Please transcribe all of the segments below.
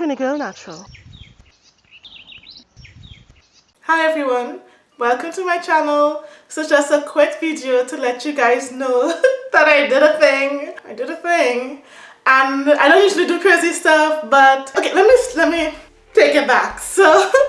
Trini go Natural. Hi everyone, welcome to my channel. So just a quick video to let you guys know that I did a thing. I did a thing. And I don't usually do crazy stuff, but okay, let me let me take it back. So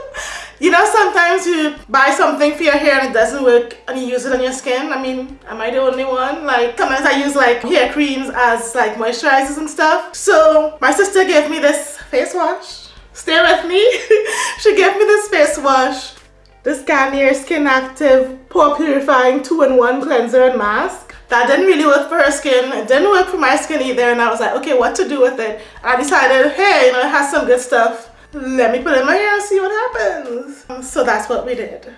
you know sometimes you buy something for your hair and it doesn't work and you use it on your skin. I mean, am I the only one? Like sometimes I use like hair creams as like moisturizers and stuff. So my sister gave me this face wash. Stay with me. she gave me this face wash. This Garnier Skin Active Pore Purifying 2-in-1 Cleanser and Mask. That didn't really work for her skin. It didn't work for my skin either and I was like, okay, what to do with it? I decided, hey, you know, it has some good stuff let me put in my hair and see what happens. So that's what we did.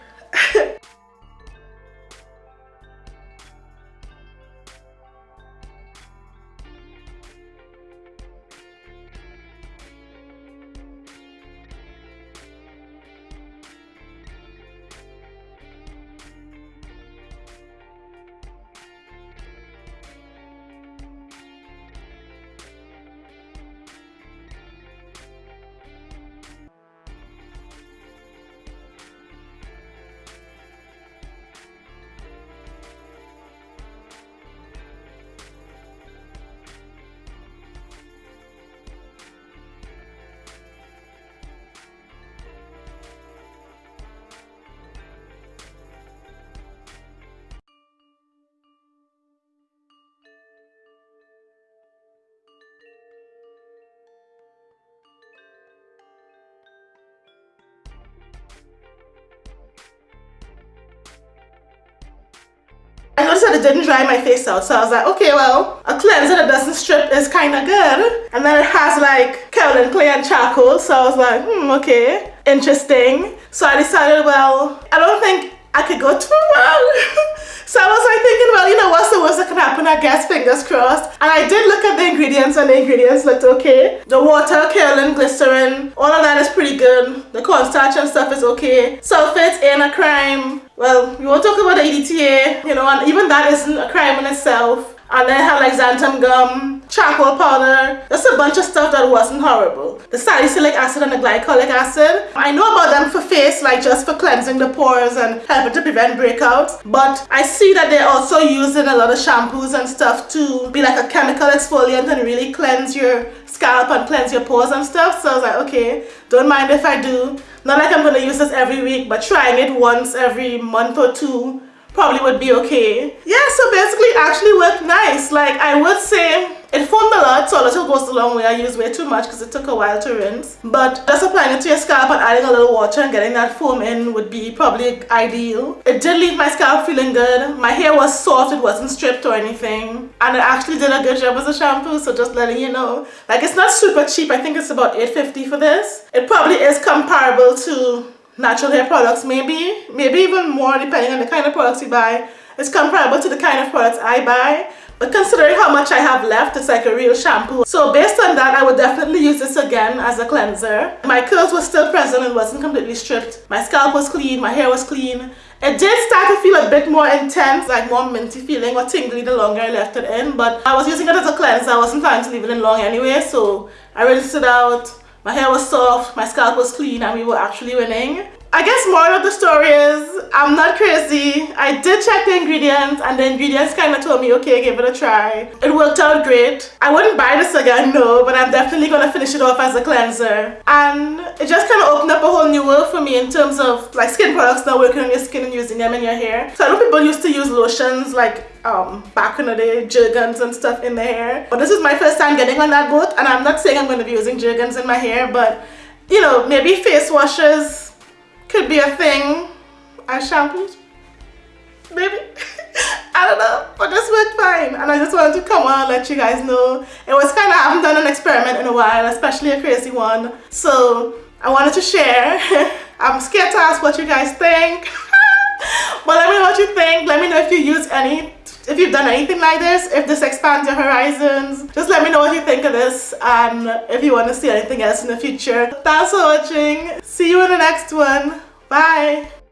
Didn't dry my face out so I was like okay well a cleanser that doesn't strip is kind of good. And then it has like kaolin clay and charcoal so I was like hmm okay interesting. So I decided well I don't think I could go too well. So I was like thinking well you know I guess fingers crossed. And I did look at the ingredients and the ingredients looked okay. The water kaolin glycerin all of that is pretty good. The cornstarch and stuff is okay. Sulfates ain't a crime. Well, we won't talk about the EDTA, you know, and even that isn't a crime in itself. And then have like xanthan gum, charcoal powder, just a bunch of stuff that wasn't horrible. The salicylic acid and the glycolic acid. I know about them for face, like just for cleansing the pores and helping to prevent breakouts. But I see that they're also using a lot of shampoos and stuff to be like a chemical exfoliant and really cleanse your scalp and cleanse your pores and stuff. So I was like, okay, don't mind if I do. Not like I'm going to use this every week, but trying it once every month or two probably would be okay. Yeah, so basically actually worked nice. Like I would say it foamed a lot, so a little goes a long way. I used way too much because it took a while to rinse. But just applying it to your scalp and adding a little water and getting that foam in would be probably ideal. It did leave my scalp feeling good. My hair was soft, it wasn't stripped or anything. And it actually did a good job as a shampoo, so just letting you know. Like it's not super cheap, I think it's about 8.50 for this. It probably is comparable to natural hair products maybe maybe even more depending on the kind of products you buy. It's comparable to the kind of products I buy but considering how much I have left it's like a real shampoo. So based on that I would definitely use this again as a cleanser. My curls were still present and wasn't completely stripped. My scalp was clean my hair was clean. It did start to feel a bit more intense like more minty feeling or tingly the longer I left it in but I was using it as a cleanser. I wasn't planning to leave it in long anyway so I rinsed it out my hair was soft, my scalp was clean and we were actually winning. I guess more of the story is I'm not crazy. I did check the ingredients and the ingredients kind of told me, okay, give it a try. It worked out great. I wouldn't buy this again, no, but I'm definitely going to finish it off as a cleanser. And it just kind of opened up a whole new world for me in terms of like skin products now working on your skin and using them in your hair. So I know people used to use lotions like um, back in the day, Jergens and stuff in the hair. But this is my first time getting on that boat and I'm not saying I'm going to be using Jergens in my hair, but you know, maybe face washes could be a thing. As shampoos. Maybe. I don't know. But this worked fine. And I just wanted to come on and let you guys know. It was kind of I haven't done an experiment in a while especially a crazy one. So I wanted to share. I'm scared to ask what you guys think. But let me know what you think. Let me know if you use any if you've done anything like this if this expands your horizons. Just let me know what you think of this and if you want to see anything else in the future. Thanks for watching see you in the next one. Bye